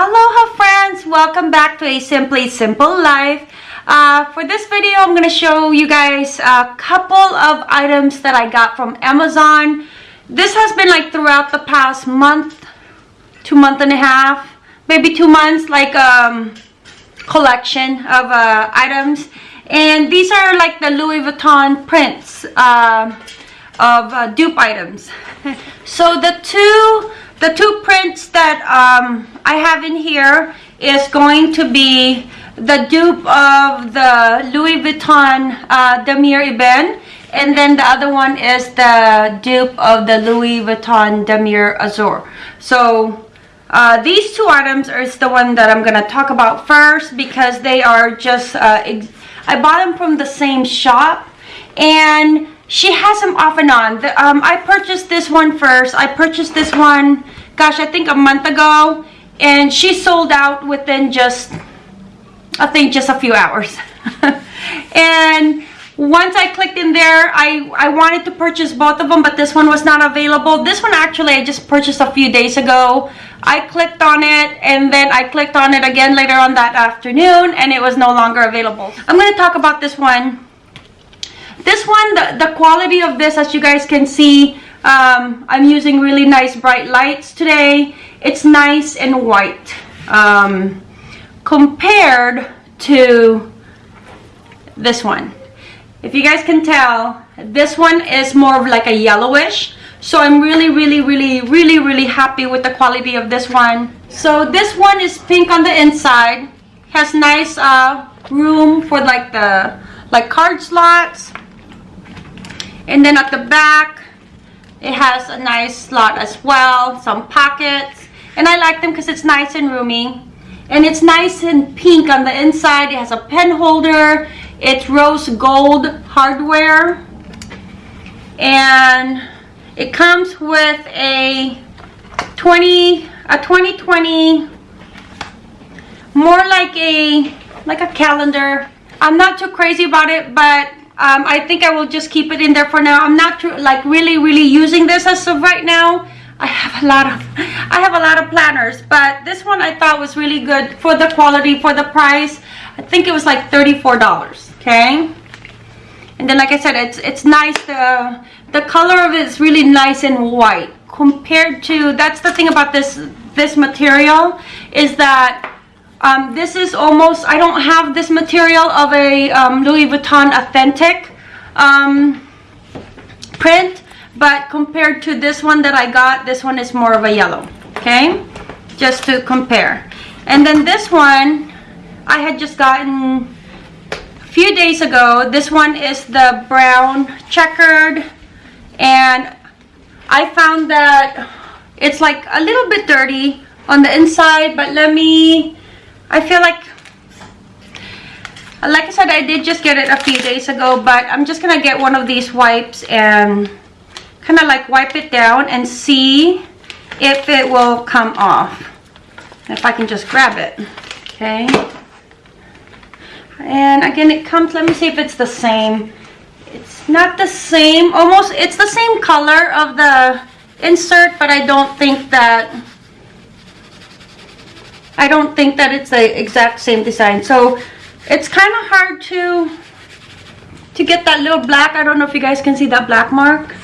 Aloha friends! Welcome back to A Simply Simple Life. Uh, for this video, I'm going to show you guys a couple of items that I got from Amazon. This has been like throughout the past month, two month and a half, maybe two months, like um, collection of uh, items. And these are like the Louis Vuitton prints uh, of uh, dupe items. so the two the two prints that um, I have in here is going to be the dupe of the Louis Vuitton uh, Damier Ebene and then the other one is the dupe of the Louis Vuitton Damier Azur. So uh, these two items are the one that I'm going to talk about first because they are just, uh, I bought them from the same shop and she has them off and on. The, um, I purchased this one first. I purchased this one, gosh, I think a month ago. And she sold out within just, I think just a few hours. and once I clicked in there, I, I wanted to purchase both of them, but this one was not available. This one actually I just purchased a few days ago. I clicked on it and then I clicked on it again later on that afternoon and it was no longer available. I'm going to talk about this one this one, the, the quality of this, as you guys can see, um, I'm using really nice bright lights today. It's nice and white um, compared to this one. If you guys can tell, this one is more of like a yellowish. So I'm really, really, really, really, really happy with the quality of this one. So this one is pink on the inside. Has nice uh, room for like the like card slots and then at the back, it has a nice slot as well, some pockets. And I like them because it's nice and roomy. And it's nice and pink on the inside. It has a pen holder. It's rose gold hardware. And it comes with a 20 a 2020 more like a like a calendar. I'm not too crazy about it, but um, I think I will just keep it in there for now. I'm not like really, really using this as of right now. I have a lot of I have a lot of planners, but this one I thought was really good for the quality, for the price. I think it was like $34, okay? And then like I said, it's it's nice. The, the color of it is really nice and white compared to, that's the thing about this, this material is that um, this is almost, I don't have this material of a um, Louis Vuitton authentic um, print, but compared to this one that I got, this one is more of a yellow, okay? Just to compare. And then this one, I had just gotten a few days ago. This one is the brown checkered, and I found that it's like a little bit dirty on the inside, but let me I feel like like I said I did just get it a few days ago but I'm just gonna get one of these wipes and kind of like wipe it down and see if it will come off. If I can just grab it okay? And again it comes let me see if it's the same. It's not the same almost it's the same color of the insert but I don't think that I don't think that it's the exact same design. So it's kind of hard to to get that little black. I don't know if you guys can see that black mark.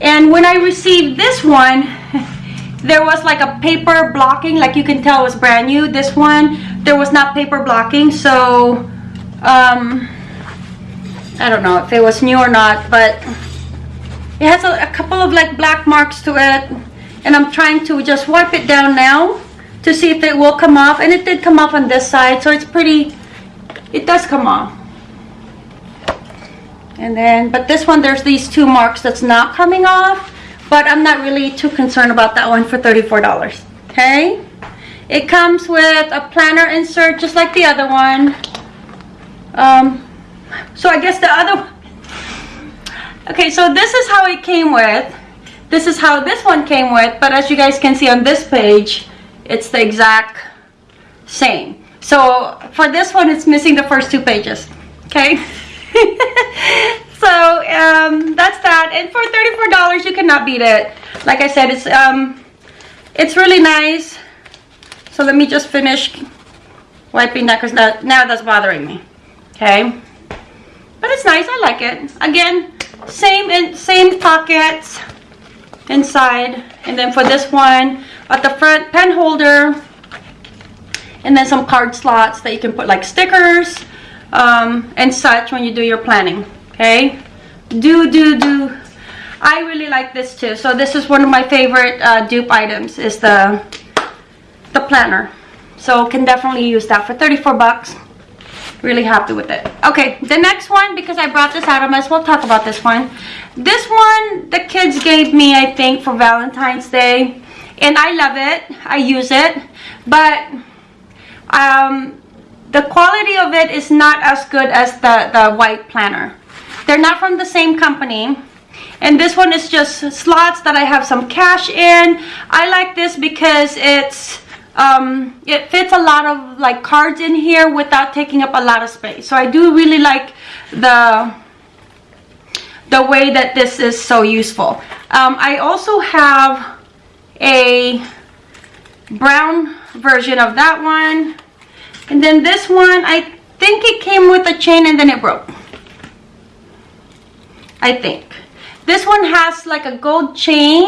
And when I received this one, there was like a paper blocking, like you can tell it was brand new. This one, there was not paper blocking. So, um, I don't know if it was new or not, but it has a, a couple of like black marks to it. And I'm trying to just wipe it down now to see if it will come off and it did come off on this side so it's pretty it does come off. And then but this one there's these two marks that's not coming off but I'm not really too concerned about that one for $34 okay? It comes with a planner insert just like the other one. Um, so I guess the other okay so this is how it came with this is how this one came with but as you guys can see on this page it's the exact same. So for this one, it's missing the first two pages. Okay. so um, that's that. And for $34, you cannot beat it. Like I said, it's um, it's really nice. So let me just finish wiping that because now, now that's bothering me. Okay. But it's nice. I like it. Again, same in same pockets inside. And then for this one, at the front, pen holder. And then some card slots that you can put like stickers um, and such when you do your planning. Okay. Do, do, do. I really like this too. So this is one of my favorite uh, dupe items is the, the planner. So can definitely use that for 34 bucks. Really happy with it. Okay, the next one, because I brought this out, I might as well talk about this one. This one, the kids gave me, I think, for Valentine's Day. And I love it. I use it. But um, the quality of it is not as good as the, the white planner. They're not from the same company. And this one is just slots that I have some cash in. I like this because it's um, it fits a lot of like cards in here without taking up a lot of space. So I do really like the the way that this is so useful. Um, I also have a brown version of that one. And then this one, I think it came with a chain and then it broke. I think. This one has like a gold chain.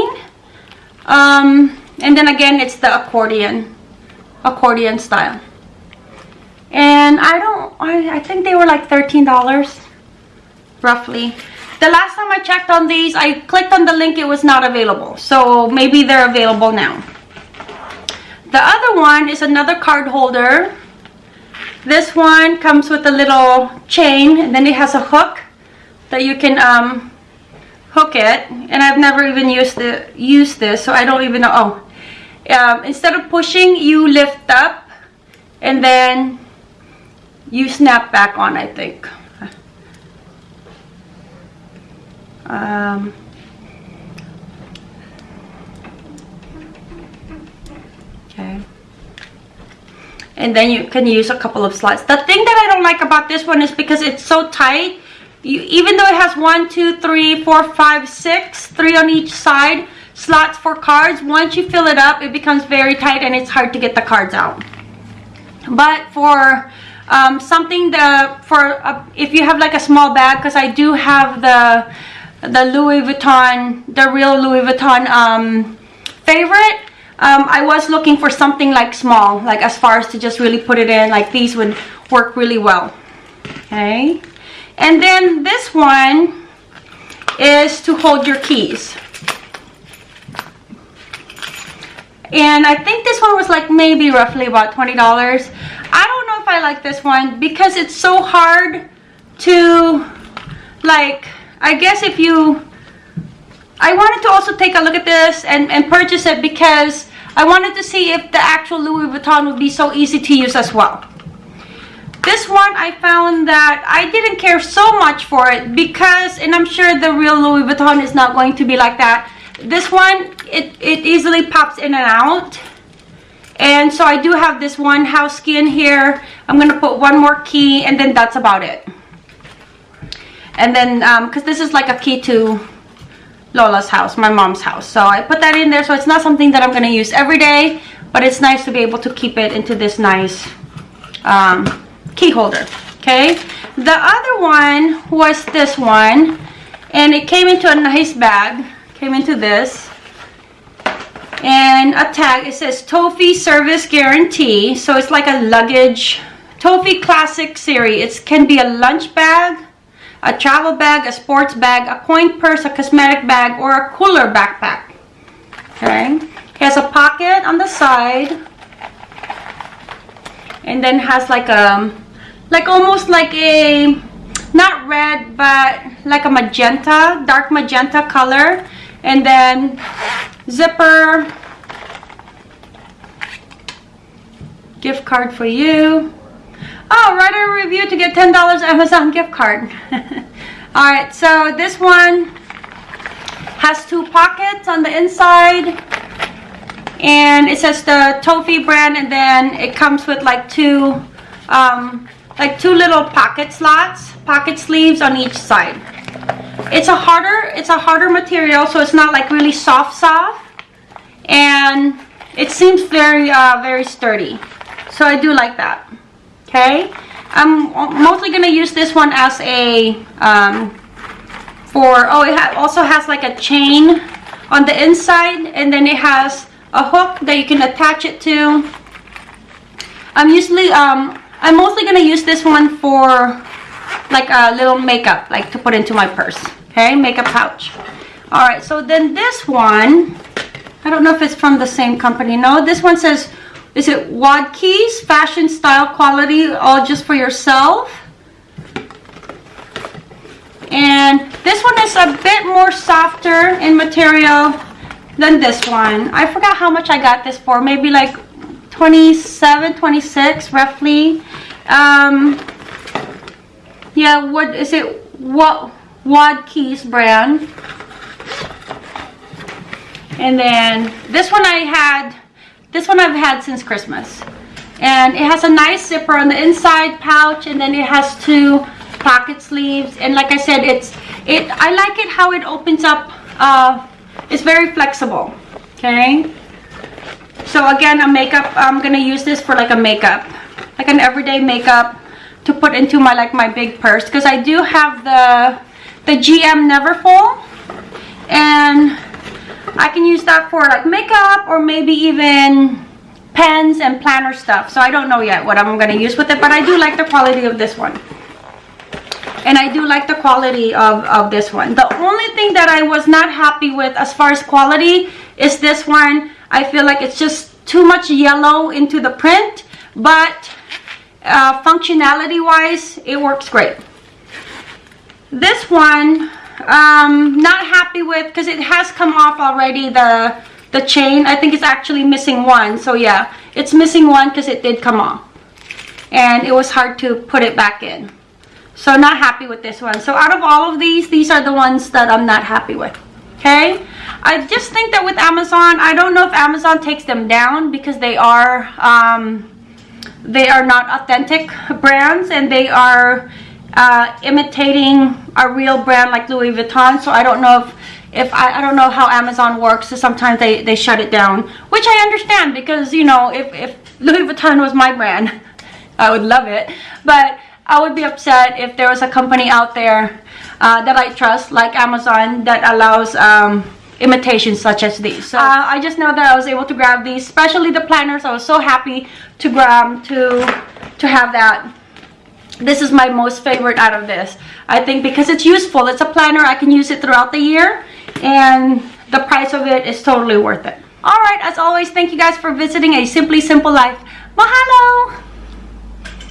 Um, and then again, it's the accordion, accordion style. And I don't, I, I think they were like $13, roughly. The last time I checked on these, I clicked on the link, it was not available. So maybe they're available now. The other one is another card holder. This one comes with a little chain and then it has a hook that you can um, hook it and I've never even used the used this so I don't even know oh um, instead of pushing you lift up and then you snap back on I think um, okay and then you can use a couple of slots. the thing that I don't like about this one is because it's so tight you, even though it has one, two, three, four, five, six, three on each side slots for cards, once you fill it up, it becomes very tight and it's hard to get the cards out. But for um, something that for uh, if you have like a small bag, because I do have the the Louis Vuitton, the real Louis Vuitton um, favorite. Um, I was looking for something like small, like as far as to just really put it in, like these would work really well. Okay. And then this one is to hold your keys. And I think this one was like maybe roughly about $20. I don't know if I like this one because it's so hard to like, I guess if you, I wanted to also take a look at this and, and purchase it because I wanted to see if the actual Louis Vuitton would be so easy to use as well. This one, I found that I didn't care so much for it because, and I'm sure the real Louis Vuitton is not going to be like that. This one, it, it easily pops in and out. And so I do have this one house key in here. I'm going to put one more key and then that's about it. And then, because um, this is like a key to Lola's house, my mom's house. So I put that in there. So it's not something that I'm going to use every day. But it's nice to be able to keep it into this nice um, key holder okay the other one was this one and it came into a nice bag came into this and a tag it says Tofi service guarantee so it's like a luggage Tofi classic series it can be a lunch bag a travel bag a sports bag a coin purse a cosmetic bag or a cooler backpack. Okay? It has a pocket on the side and then has like a like almost like a not red but like a magenta dark magenta color and then zipper gift card for you oh write a review to get $10 Amazon gift card all right so this one has two pockets on the inside and it says the Tofi brand and then it comes with like two um, like two little pocket slots, pocket sleeves on each side. It's a harder, it's a harder material, so it's not like really soft soft. And it seems very, uh, very sturdy. So I do like that. Okay. I'm mostly going to use this one as a, um, for, oh, it ha also has like a chain on the inside and then it has a hook that you can attach it to. I'm usually, um, I'm mostly going to use this one for like a little makeup, like to put into my purse. Okay, makeup pouch. All right, so then this one, I don't know if it's from the same company. No, this one says, is it Wadkeys, fashion, style, quality, all just for yourself. And this one is a bit more softer in material than this one. I forgot how much I got this for. Maybe like 27, 26 roughly. Um, yeah, what is it? What Wadkeys brand. And then this one I had, this one I've had since Christmas. And it has a nice zipper on the inside pouch and then it has two pocket sleeves. And like I said, it's, it, I like it how it opens up, uh, it's very flexible, okay? So again, a makeup, I'm gonna use this for like a makeup, like an everyday makeup to put into my like my big purse because I do have the the GM Neverfull I can use that for like makeup or maybe even pens and planner stuff. So I don't know yet what I'm going to use with it but I do like the quality of this one. And I do like the quality of, of this one. The only thing that I was not happy with as far as quality is this one. I feel like it's just too much yellow into the print but uh, functionality wise it works great. This one um not happy with because it has come off already the the chain. I think it's actually missing one so yeah. It's missing one because it did come off. And it was hard to put it back in. So not happy with this one. So out of all of these these are the ones that i'm not happy with. Okay? I just think that with amazon i don't know if amazon takes them down because they are um they are not authentic brands and they are uh, imitating a real brand like Louis Vuitton so I don't know if if I, I don't know how Amazon works so sometimes they they shut it down which I understand because you know if, if Louis Vuitton was my brand I would love it but I would be upset if there was a company out there uh, that I trust like Amazon that allows um, imitations such as these. So uh, I just know that I was able to grab these, especially the planners. I was so happy to grab to to have that. This is my most favorite out of this. I think because it's useful. It's a planner. I can use it throughout the year and the price of it is totally worth it. Alright, as always, thank you guys for visiting A Simply Simple Life. Mahalo!